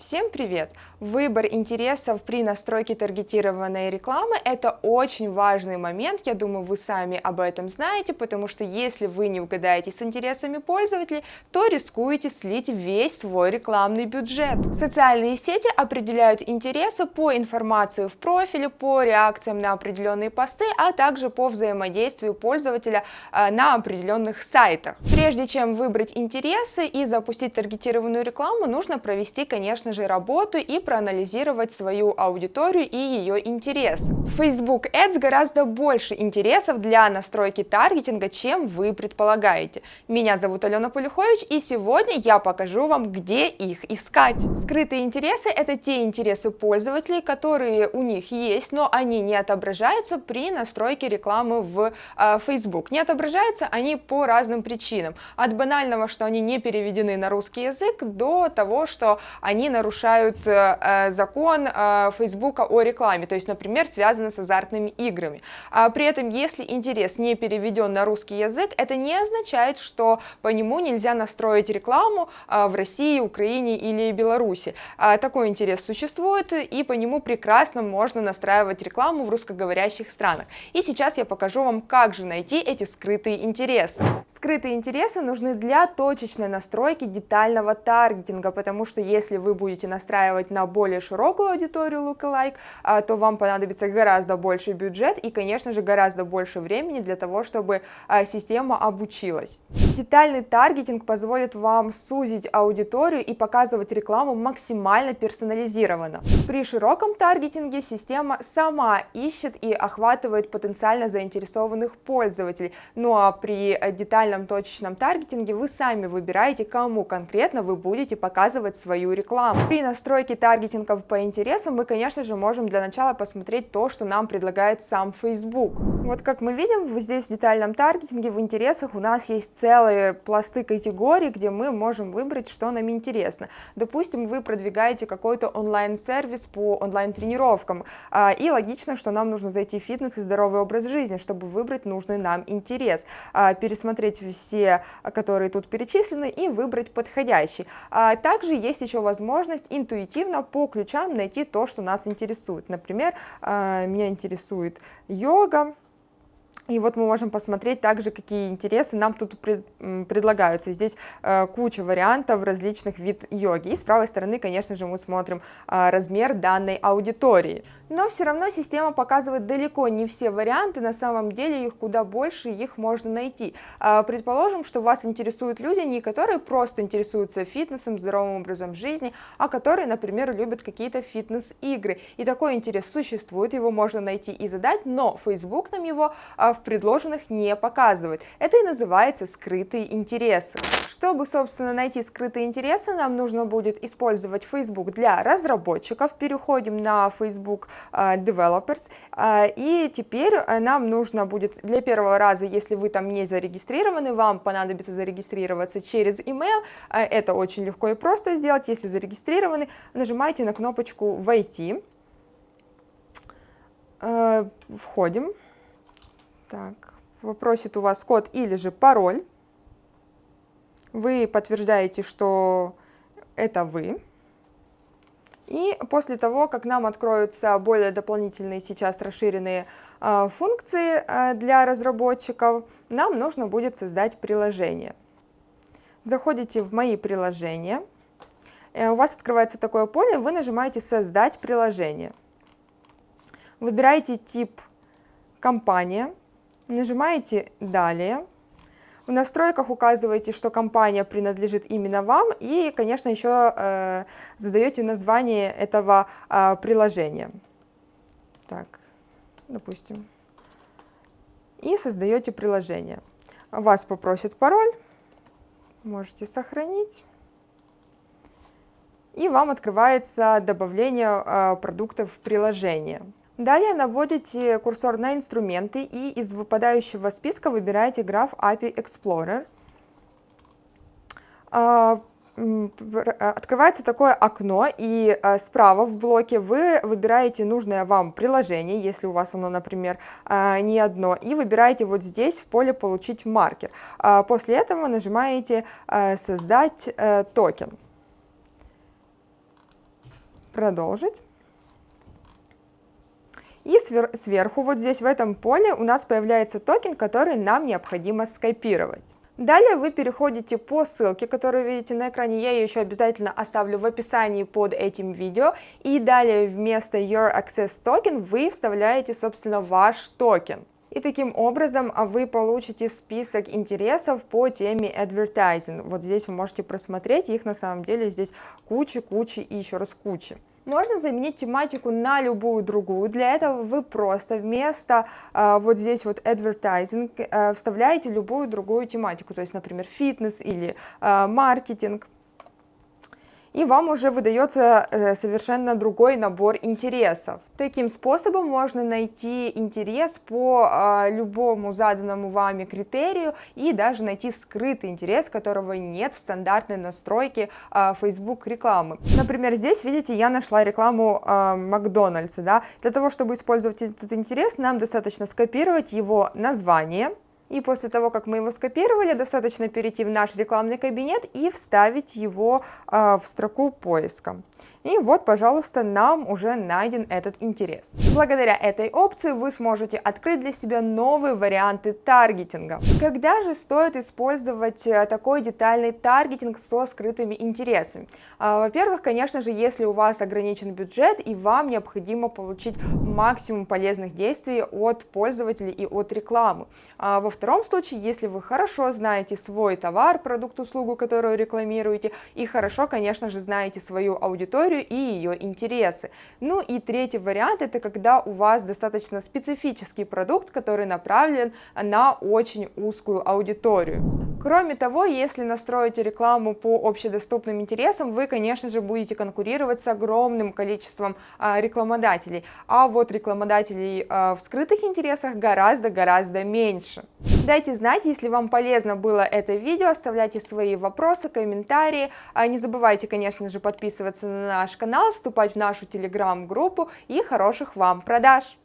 Всем привет! Выбор интересов при настройке таргетированной рекламы – это очень важный момент, я думаю, вы сами об этом знаете, потому что если вы не угадаете с интересами пользователей, то рискуете слить весь свой рекламный бюджет. Социальные сети определяют интересы по информации в профиле, по реакциям на определенные посты, а также по взаимодействию пользователя э, на определенных сайтах. Прежде чем выбрать интересы и запустить таргетированную рекламу, нужно провести, конечно, конечно же, работу и проанализировать свою аудиторию и ее интерес. Facebook Ads гораздо больше интересов для настройки таргетинга, чем вы предполагаете. Меня зовут Алена Полюхович, и сегодня я покажу вам, где их искать. Скрытые интересы – это те интересы пользователей, которые у них есть, но они не отображаются при настройке рекламы в э, Facebook. Не отображаются они по разным причинам. От банального, что они не переведены на русский язык, до того, что они на нарушают э, э, закон э, Фейсбука о рекламе, то есть, например, связано с азартными играми. А при этом, если интерес не переведен на русский язык, это не означает, что по нему нельзя настроить рекламу в России, Украине или Беларуси. А такой интерес существует, и по нему прекрасно можно настраивать рекламу в русскоговорящих странах. И сейчас я покажу вам, как же найти эти скрытые интересы. Скрытые интересы нужны для точечной настройки детального таргетинга, потому что если вы будете будете настраивать на более широкую аудиторию lookalike, а, то вам понадобится гораздо больше бюджет и, конечно же, гораздо больше времени для того, чтобы а, система обучилась. Детальный таргетинг позволит вам сузить аудиторию и показывать рекламу максимально персонализированно. При широком таргетинге система сама ищет и охватывает потенциально заинтересованных пользователей, ну а при детальном точечном таргетинге вы сами выбираете, кому конкретно вы будете показывать свою рекламу. При настройке таргетингов по интересам мы, конечно же, можем для начала посмотреть то, что нам предлагает сам Facebook. Вот как мы видим, здесь в детальном таргетинге в интересах у нас есть целые пласты категорий, где мы можем выбрать, что нам интересно. Допустим, вы продвигаете какой-то онлайн-сервис по онлайн-тренировкам, а, и логично, что нам нужно зайти в фитнес и здоровый образ жизни, чтобы выбрать нужный нам интерес, а, пересмотреть все, которые тут перечислены, и выбрать подходящий. А, также есть еще возможность интуитивно по ключам найти то, что нас интересует. Например, меня интересует йога, и вот мы можем посмотреть также, какие интересы нам тут пред, предлагаются. Здесь э, куча вариантов различных вид йоги. И с правой стороны, конечно же, мы смотрим э, размер данной аудитории. Но все равно система показывает далеко не все варианты, на самом деле их куда больше, их можно найти. Э, предположим, что вас интересуют люди, не которые просто интересуются фитнесом, здоровым образом жизни, а которые, например, любят какие-то фитнес-игры. И такой интерес существует, его можно найти и задать, но Facebook нам его э, предложенных не показывает. Это и называется скрытые интересы. Чтобы, собственно, найти скрытые интересы, нам нужно будет использовать Facebook для разработчиков. Переходим на Facebook uh, Developers. Uh, и теперь э, нам нужно будет для первого раза, если вы там не зарегистрированы, вам понадобится зарегистрироваться через email. Это очень легко и просто сделать. Если зарегистрированы, нажимайте на кнопочку «Войти». Входим. Так, попросит у вас код или же пароль. Вы подтверждаете, что это вы. И после того, как нам откроются более дополнительные сейчас расширенные э, функции э, для разработчиков, нам нужно будет создать приложение. Заходите в «Мои приложения», э, у вас открывается такое поле, вы нажимаете «Создать приложение». Выбираете тип «Компания», Нажимаете «Далее». В настройках указываете, что компания принадлежит именно вам, и, конечно, еще э, задаете название этого э, приложения. Так, допустим. И создаете приложение. Вас попросит пароль, можете сохранить. И вам открывается добавление э, продуктов в приложение. Далее наводите курсор на инструменты и из выпадающего списка выбираете граф API Explorer. А, открывается такое окно, и а, справа в блоке вы выбираете нужное вам приложение, если у вас оно, например, а, не одно, и выбираете вот здесь в поле «Получить маркер». После этого нажимаете «Создать э, токен». продолжить. И сверху, вот здесь в этом поле, у нас появляется токен, который нам необходимо скопировать. Далее вы переходите по ссылке, которую видите на экране, я ее еще обязательно оставлю в описании под этим видео, и далее вместо Your Access Token вы вставляете, собственно, ваш токен. И таким образом а, вы получите список интересов по теме advertising. Вот здесь вы можете просмотреть, их на самом деле здесь куча-куча и еще раз куча. Можно заменить тематику на любую другую. Для этого вы просто вместо э, вот здесь вот advertising э, вставляете любую другую тематику, то есть, например, фитнес или э, маркетинг и вам уже выдается э, совершенно другой набор интересов. Таким способом можно найти интерес по а, любому заданному вами критерию и даже найти скрытый интерес, которого нет в стандартной настройке а, Facebook рекламы. Например, здесь, видите, я нашла рекламу а, Макдональдса. Да? Для того, чтобы использовать этот интерес, нам достаточно скопировать его название, и после того, как мы его скопировали, достаточно перейти в наш рекламный кабинет и вставить его э, в строку поиска. И вот, пожалуйста, нам уже найден этот интерес. Благодаря этой опции вы сможете открыть для себя новые варианты таргетинга. Когда же стоит использовать э, такой детальный таргетинг со скрытыми интересами? А, во-первых, конечно же, если у вас ограничен бюджет и вам необходимо получить максимум полезных действий от пользователей и от рекламы. А, во втором случае, если вы хорошо знаете свой товар, продукт, услугу, которую рекламируете, и хорошо, конечно же, знаете свою аудиторию и ее интересы. Ну и третий вариант, это когда у вас достаточно специфический продукт, который направлен на очень узкую аудиторию. Кроме того, если настроите рекламу по общедоступным интересам, вы, конечно же, будете конкурировать с огромным количеством а, рекламодателей, а вот рекламодателей а, в скрытых интересах гораздо-гораздо меньше. Дайте знать, если вам полезно было это видео, оставляйте свои вопросы, комментарии. А не забывайте, конечно же, подписываться на наш канал, вступать в нашу телеграм-группу и хороших вам продаж!